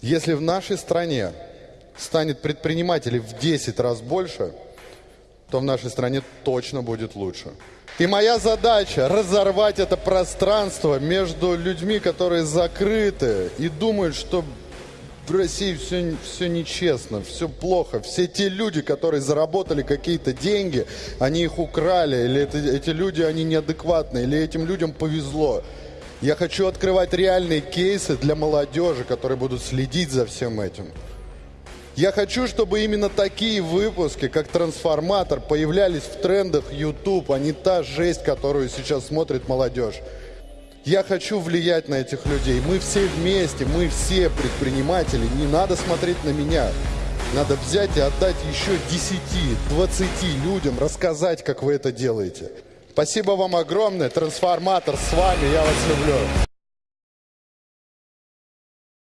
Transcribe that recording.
Если в нашей стране станет предпринимателей в 10 раз больше, то в нашей стране точно будет лучше. И моя задача разорвать это пространство между людьми, которые закрыты и думают, что в России все, все нечестно, все плохо. Все те люди, которые заработали какие-то деньги, они их украли, или это, эти люди, они неадекватные, или этим людям повезло. Я хочу открывать реальные кейсы для молодежи, которые будут следить за всем этим. Я хочу, чтобы именно такие выпуски, как «Трансформатор», появлялись в трендах YouTube, а не та жесть, которую сейчас смотрит молодежь. Я хочу влиять на этих людей. Мы все вместе, мы все предприниматели. Не надо смотреть на меня. Надо взять и отдать еще 10-20 людям, рассказать, как вы это делаете. Спасибо вам огромное. Трансформатор с вами. Я вас люблю.